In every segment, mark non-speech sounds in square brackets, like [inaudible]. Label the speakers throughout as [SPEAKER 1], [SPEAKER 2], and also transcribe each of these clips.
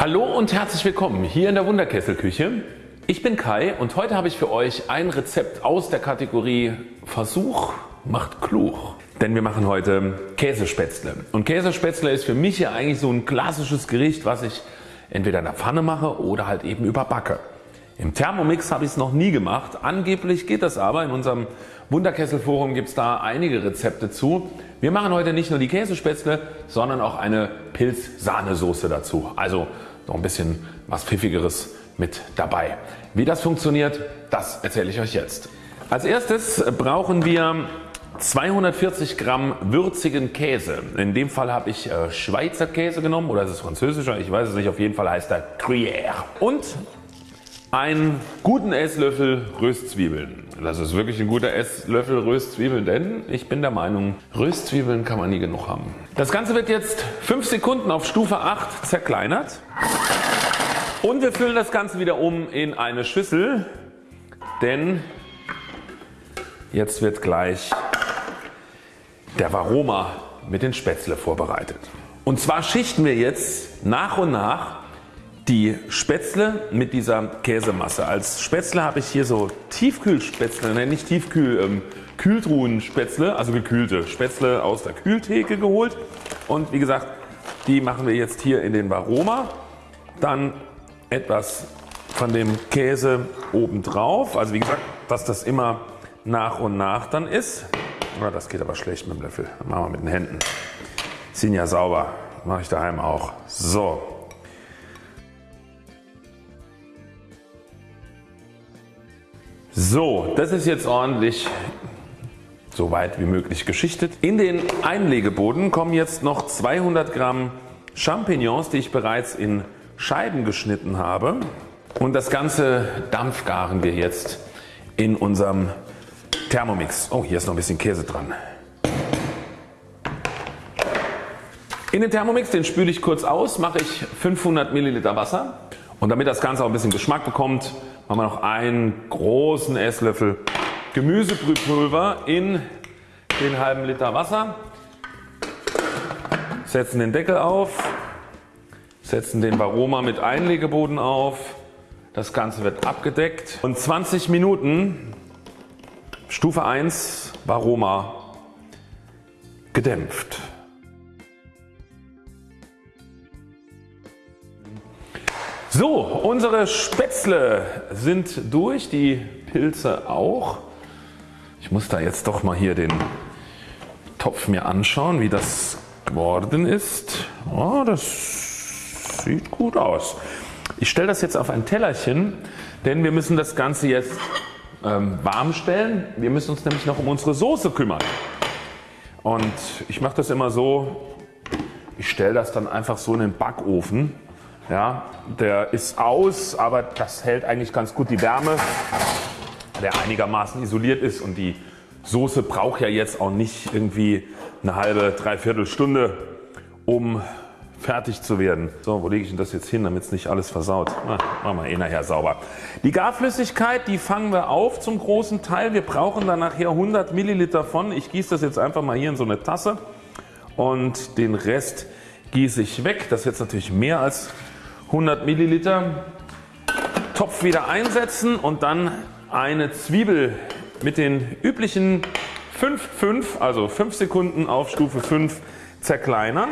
[SPEAKER 1] Hallo und herzlich willkommen hier in der Wunderkesselküche. Ich bin Kai und heute habe ich für euch ein Rezept aus der Kategorie Versuch macht klug. Denn wir machen heute Käsespätzle und Käsespätzle ist für mich ja eigentlich so ein klassisches Gericht was ich entweder in der Pfanne mache oder halt eben überbacke. Im Thermomix habe ich es noch nie gemacht. Angeblich geht das aber. In unserem Wunderkessel Forum gibt es da einige Rezepte zu. Wir machen heute nicht nur die Käsespätzle, sondern auch eine Pilz-Sahnesoße dazu. Also noch ein bisschen was Pfiffigeres mit dabei. Wie das funktioniert, das erzähle ich euch jetzt. Als erstes brauchen wir 240 Gramm würzigen Käse. In dem Fall habe ich äh, Schweizer Käse genommen oder ist es französischer, ich weiß es nicht, auf jeden Fall heißt er Gruyère. Und einen guten Esslöffel Röstzwiebeln. Das ist wirklich ein guter Esslöffel Röstzwiebeln, denn ich bin der Meinung Röstzwiebeln kann man nie genug haben. Das Ganze wird jetzt 5 Sekunden auf Stufe 8 zerkleinert und wir füllen das Ganze wieder um in eine Schüssel, denn jetzt wird gleich der Varoma mit den Spätzle vorbereitet. Und zwar schichten wir jetzt nach und nach die Spätzle mit dieser Käsemasse. Als Spätzle habe ich hier so Tiefkühlspätzle, nein nicht Tiefkühl, ähm, Kühltruhenspätzle, also gekühlte Spätzle aus der Kühltheke geholt und wie gesagt die machen wir jetzt hier in den Varoma. Dann etwas von dem Käse oben drauf, also wie gesagt dass das immer nach und nach dann ist. Ja, das geht aber schlecht mit dem Löffel, machen wir mit den Händen. Sind ja sauber, mache ich daheim auch. So So, das ist jetzt ordentlich so weit wie möglich geschichtet. In den Einlegeboden kommen jetzt noch 200 Gramm Champignons, die ich bereits in Scheiben geschnitten habe. Und das Ganze dampfgaren wir jetzt in unserem Thermomix. Oh, hier ist noch ein bisschen Käse dran. In den Thermomix, den spüle ich kurz aus, mache ich 500 Milliliter Wasser. Und damit das Ganze auch ein bisschen Geschmack bekommt, machen wir noch einen großen Esslöffel Gemüsebrühpulver in den halben Liter Wasser, setzen den Deckel auf, setzen den Varoma mit Einlegeboden auf, das Ganze wird abgedeckt. Und 20 Minuten Stufe 1 Varoma gedämpft. So, unsere Spätzle sind durch, die Pilze auch. Ich muss da jetzt doch mal hier den Topf mir anschauen, wie das geworden ist. Oh, das sieht gut aus. Ich stelle das jetzt auf ein Tellerchen, denn wir müssen das Ganze jetzt ähm, warm stellen. Wir müssen uns nämlich noch um unsere Soße kümmern. Und ich mache das immer so, ich stelle das dann einfach so in den Backofen ja, der ist aus, aber das hält eigentlich ganz gut die Wärme, der einigermaßen isoliert ist und die Soße braucht ja jetzt auch nicht irgendwie eine halbe, dreiviertel Stunde um fertig zu werden. So, wo lege ich denn das jetzt hin, damit es nicht alles versaut? Na, machen wir eh nachher sauber. Die Garflüssigkeit, die fangen wir auf zum großen Teil. Wir brauchen dann nachher 100 Milliliter von. Ich gieße das jetzt einfach mal hier in so eine Tasse und den Rest gieße ich weg. Das ist jetzt natürlich mehr als 100 Milliliter. Topf wieder einsetzen und dann eine Zwiebel mit den üblichen 5, 5 also 5 Sekunden auf Stufe 5 zerkleinern.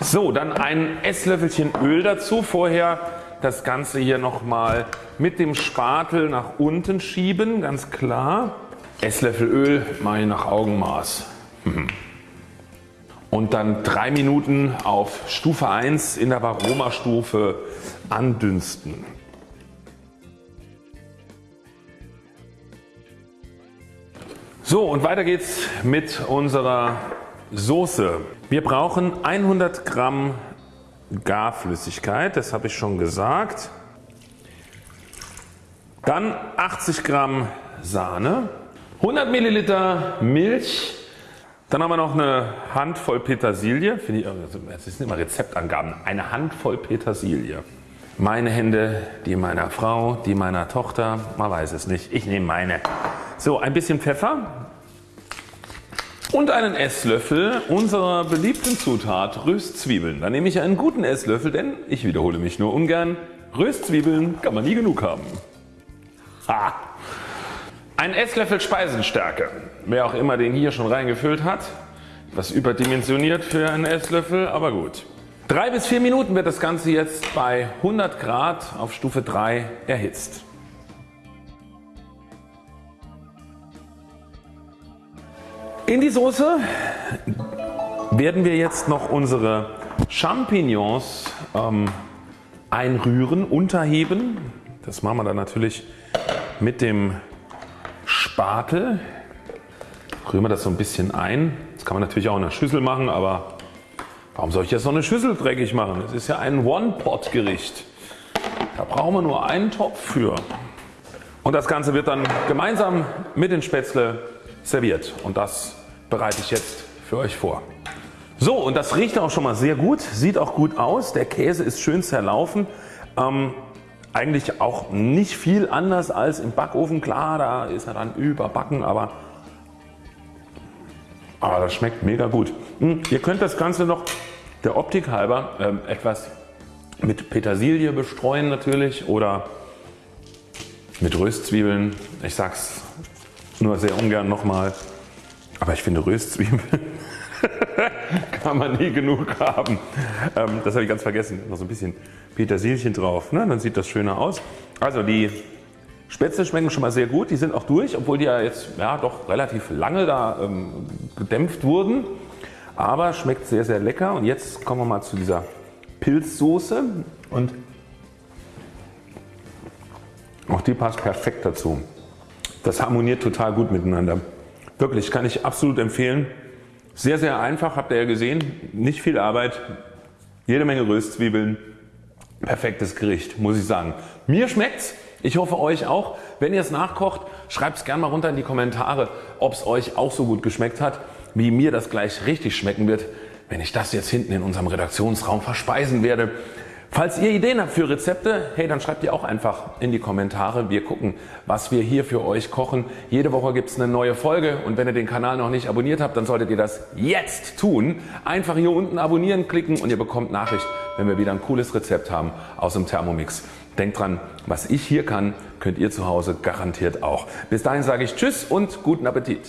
[SPEAKER 1] So, dann ein Esslöffelchen Öl dazu. Vorher das Ganze hier nochmal mit dem Spatel nach unten schieben, ganz klar. Esslöffel Öl mache ich nach Augenmaß. Und dann 3 Minuten auf Stufe 1 in der Varoma Stufe andünsten. So und weiter geht's mit unserer Soße. Wir brauchen 100 Gramm Garflüssigkeit, das habe ich schon gesagt. Dann 80 Gramm Sahne, 100 Milliliter Milch, dann haben wir noch eine Handvoll Petersilie. Finde ich, das sind immer Rezeptangaben. Eine Handvoll Petersilie. Meine Hände, die meiner Frau, die meiner Tochter. Man weiß es nicht. Ich nehme meine. So ein bisschen Pfeffer und einen Esslöffel unserer beliebten Zutat Röstzwiebeln. Da nehme ich einen guten Esslöffel, denn ich wiederhole mich nur ungern, Röstzwiebeln kann man nie genug haben. Ha. Ein Esslöffel Speisenstärke, wer auch immer den hier schon reingefüllt hat, was überdimensioniert für einen Esslöffel, aber gut. 3 bis 4 Minuten wird das Ganze jetzt bei 100 Grad auf Stufe 3 erhitzt. In die Soße werden wir jetzt noch unsere Champignons ähm, einrühren, unterheben. Das machen wir dann natürlich mit dem Spatel. Rühren wir das so ein bisschen ein. Das kann man natürlich auch in der Schüssel machen, aber warum soll ich jetzt noch eine Schüssel dreckig machen? Das ist ja ein One-Pot Gericht. Da brauchen wir nur einen Topf für. Und das Ganze wird dann gemeinsam mit den Spätzle serviert und das bereite ich jetzt für euch vor. So und das riecht auch schon mal sehr gut, sieht auch gut aus, der Käse ist schön zerlaufen. Ähm, eigentlich auch nicht viel anders als im Backofen, klar da ist er dann überbacken, aber, aber das schmeckt mega gut. Hm, ihr könnt das Ganze noch der Optik halber ähm, etwas mit Petersilie bestreuen natürlich oder mit Röstzwiebeln. Ich sag's nur sehr ungern nochmal. Aber ich finde Röstzwiebeln [laughs] kann man nie genug haben. Ähm, das habe ich ganz vergessen. Noch so ein bisschen Petersilchen drauf. Ne? Dann sieht das schöner aus. Also die Spätzle schmecken schon mal sehr gut. Die sind auch durch, obwohl die ja jetzt ja, doch relativ lange da ähm, gedämpft wurden. Aber schmeckt sehr sehr lecker. Und jetzt kommen wir mal zu dieser Pilzsoße. Und auch die passt perfekt dazu. Das harmoniert total gut miteinander. Wirklich kann ich absolut empfehlen. Sehr sehr einfach, habt ihr ja gesehen, nicht viel Arbeit, jede Menge Röstzwiebeln, perfektes Gericht muss ich sagen. Mir schmeckt's, ich hoffe euch auch. Wenn ihr es nachkocht, schreibt es gerne mal runter in die Kommentare ob es euch auch so gut geschmeckt hat wie mir das gleich richtig schmecken wird wenn ich das jetzt hinten in unserem Redaktionsraum verspeisen werde. Falls ihr Ideen habt für Rezepte, hey dann schreibt die auch einfach in die Kommentare. Wir gucken was wir hier für euch kochen. Jede Woche gibt es eine neue Folge und wenn ihr den Kanal noch nicht abonniert habt, dann solltet ihr das jetzt tun. Einfach hier unten abonnieren klicken und ihr bekommt Nachricht wenn wir wieder ein cooles Rezept haben aus dem Thermomix. Denkt dran, was ich hier kann, könnt ihr zu Hause garantiert auch. Bis dahin sage ich Tschüss und guten Appetit.